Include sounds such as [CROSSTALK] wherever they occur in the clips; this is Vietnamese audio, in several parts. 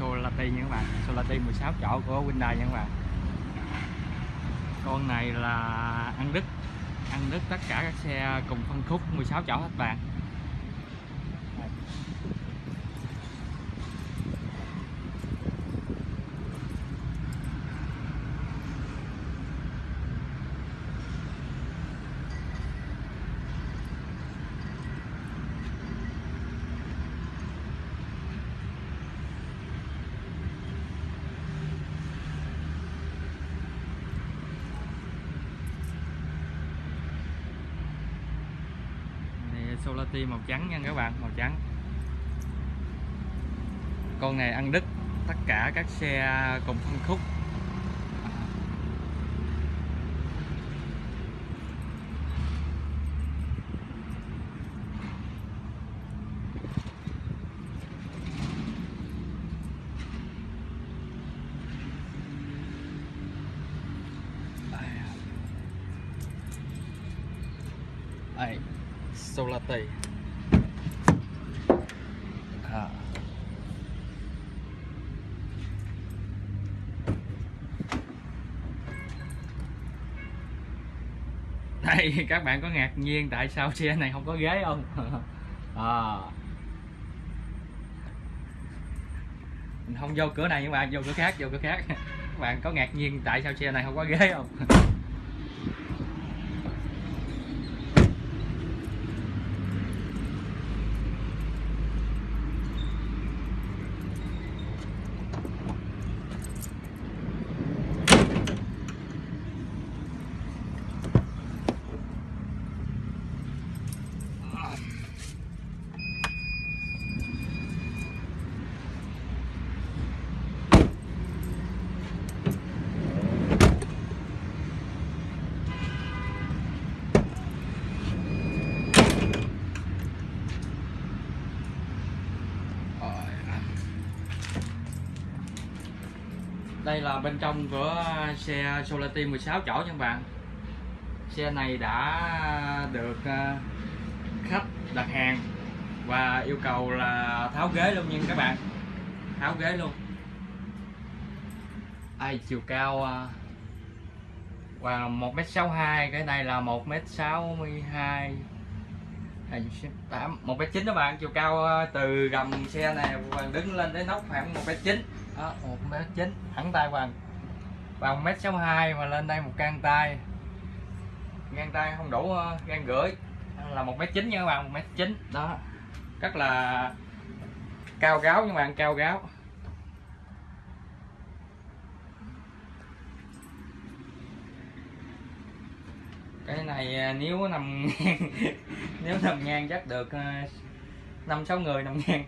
Solati nha các bạn. Solati 16 chỗ của Hyundai nha các bạn. Con này là ăn đứt ăn đứt tất cả các xe cùng phân khúc 16 chỗ hết bạn này Solati màu trắng nha các bạn, màu trắng. Con này ăn đứt tất cả các xe cùng phân khúc. Đây, tẩy à. [LAUGHS] đây các bạn có ngạc nhiên tại sao xe này không có ghế không [LAUGHS] à. mình không vô cửa này nhưng mà vô cửa khác vô cửa khác [LAUGHS] các bạn có ngạc nhiên tại sao xe này không có ghế không đây là bên trong của xe Solati 16 chỗ nha các bạn. Xe này đã được ờ, khách đặt hàng và yêu cầu là tháo ghế luôn nha các bạn. Tháo ghế luôn. Ai chiều cao ờ, và 1m62 cái này là 1m62 8 1 m các bạn. Chiều cao ờ, từ gầm xe này hoàng đứng lên đến nóc khoảng 1m9 đó, 1m9 thẳng tay hoàng và 1m62 mà lên đây một can tay. Ngang tay không đủ ờ, gan rưỡi là 1 m chín nha các bạn một m chín. Đó rất là cao gáo nhưng các bạn cao gáo. Cái này ờ, nếu nằm [LAUGHS] nếu nằm ngang chắc được ờ, năm sáu người nằm ngang.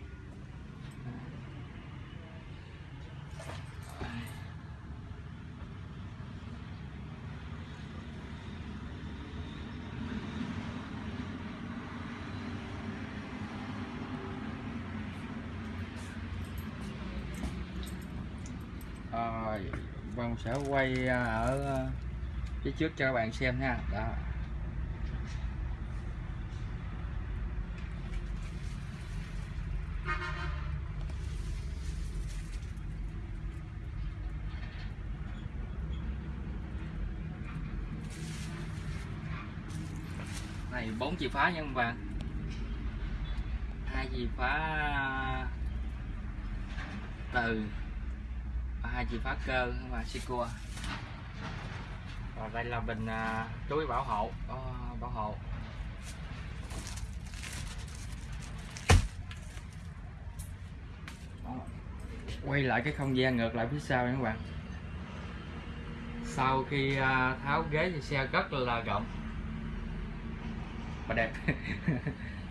Ờ, Rồi Vân sẽ quay ờ, ở phía trước cho các bạn xem ha. Đó. Này bốn chìa phá nha các bạn. Hai chìa phá từ và hai chìa phá cơ và Sikua và đây là bình à, túi bảo hộ oh, bảo hộ. Quay lại cái không gian ngược lại phía sau nha các bạn. Sau khi à, tháo ghế thì xe rất là rộng đẹp. [LAUGHS]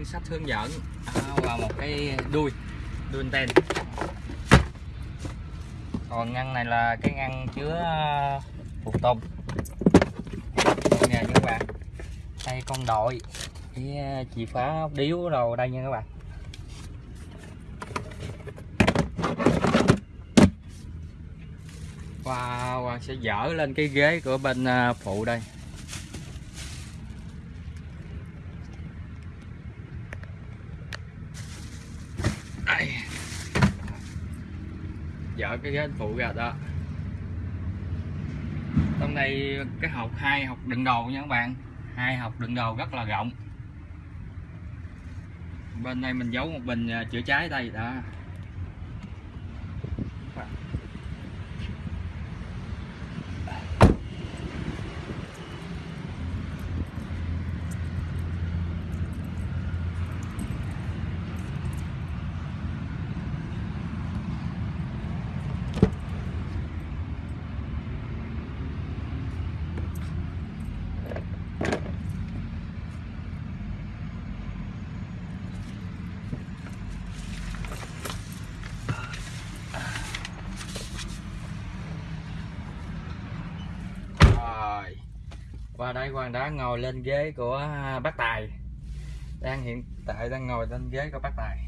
biển sách hướng dẫn. Và một cái đuôi đuôi anten. Còn ngăn này là cái ngăn chứa à, phụ tùng. Nè các bạn. Đây con đội. Cái à, chìa khóa điếu đầu đây nha các bạn. Wow, Hoàng sẽ dở lên cái ghế của bên à, phụ Đây. Dỡ cái ghế phụ ra đó. Trong đây cái hộp hai, hộp đựng đồ nha các bạn. Hai hộp đựng đồ rất là rộng. Bên đây mình giấu một bình à, chữa cháy đây, đó rồi và đây hoàng đã ngồi lên ghế của bác Tài. Đang hiện tại đang ngồi lên ghế của bác Tài.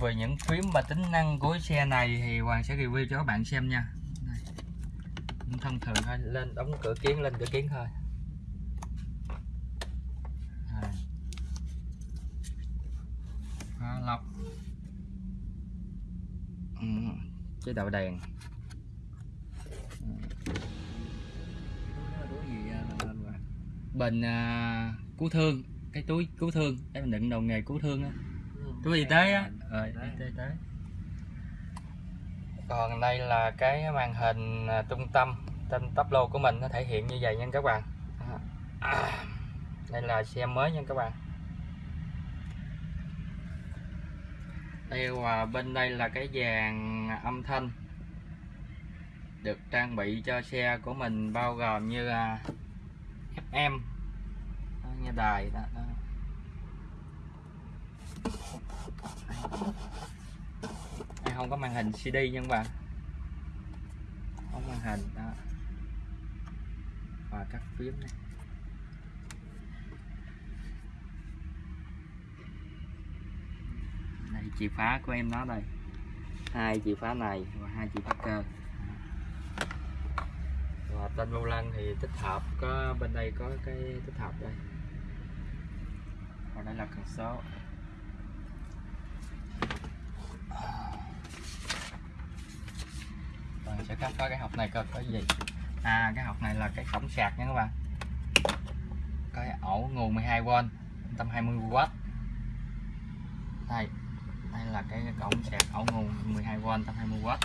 Về những phím và tính năng của xe này thì Hoàng sẽ review cho các bạn xem nha. Đây. thông thường thôi, lên đóng cửa kiến, lên cửa kiến thôi. Lọc. Ừ. chế độ đèn. Bình à, cứu thương cái túi cứu thương để mình đựng đồ nghề cứu thương á. Túi y tế á. Rồi y tế, y tế. Còn đây là cái màn hình à, trung tâm trên tắp lô của mình nó thể hiện như vậy nha các bạn. À, đây là xe mới nha các bạn. Đây và bên đây là cái dàn âm thanh được trang bị cho xe của mình bao gồm như là FM đó, nghe đài đó, đó. Đây không có màn hình CD nha các bạn. Không màn hình đó. Và các phím này. Đây chìa khóa của em nó đây. Hai chìa khóa này và hai chìa khóa cơ và vô lăng thì tích hợp có, bên đây có cái tích hợp đây. Còn đây là cần số. Rồi sẽ khám có cái hộp này coi có gì. À cái hộp này là cái cổng sạc nha các bạn. Cái ổ nguồn 12V 120W đây đây là cái cổng sạc ổ nguồn 12V 120W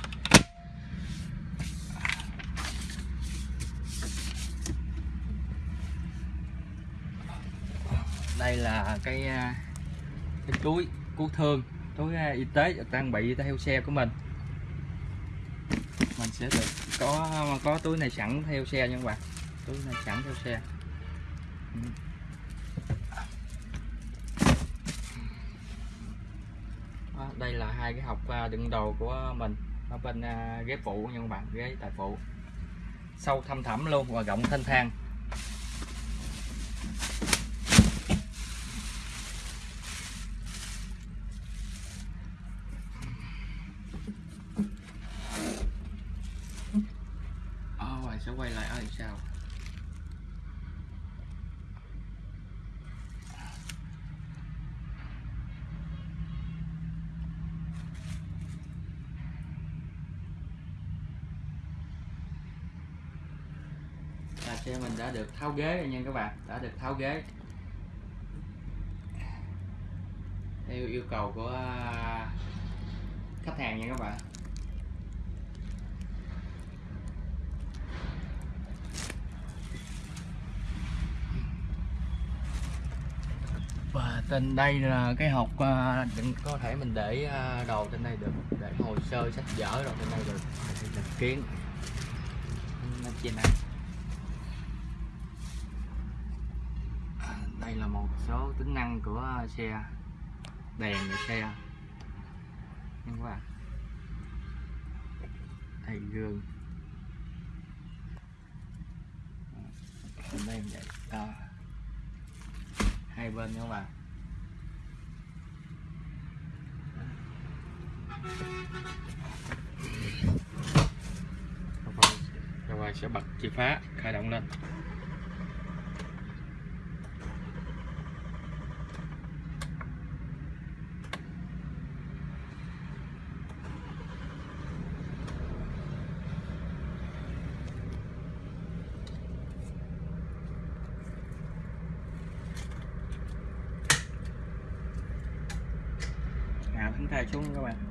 đây là cái à, cái túi cứu thương túi à, y tế được trang bị theo xe của mình. Mình sẽ được có có túi này sẵn theo xe nha các bạn. Túi này sẵn theo xe. Đó, đây là hai cái hộp à, đựng đồ của mình ở bên ghế phụ nha các bạn ghế tài phụ. Sâu thăm thẳm luôn và rộng thanh thang. Sẽ quay lại ở sao là xe mình đã được tháo ghế rồi nha các bạn, đã được tháo ghế. Theo yêu cầu của à, khách hàng nha các bạn và trên đây là cái hộp uh, có thể mình để uh, đồ trên đây được để hồ sơ sách vở rồi trên đây được mình kiến nó trên này đây là một số tính năng của xe đèn của xe. Nhưng mà bạn đây gương. Đây vậy à. hai bên nha các bạn các bạn sẽ bật chìa khóa, khởi động lên. Hạ thắng tay xuống các bạn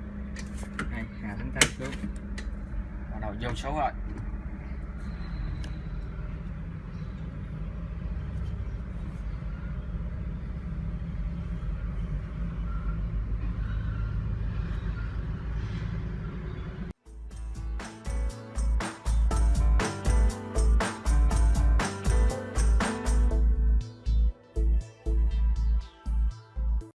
đây hạ xuống bắt đầu vô số rồi.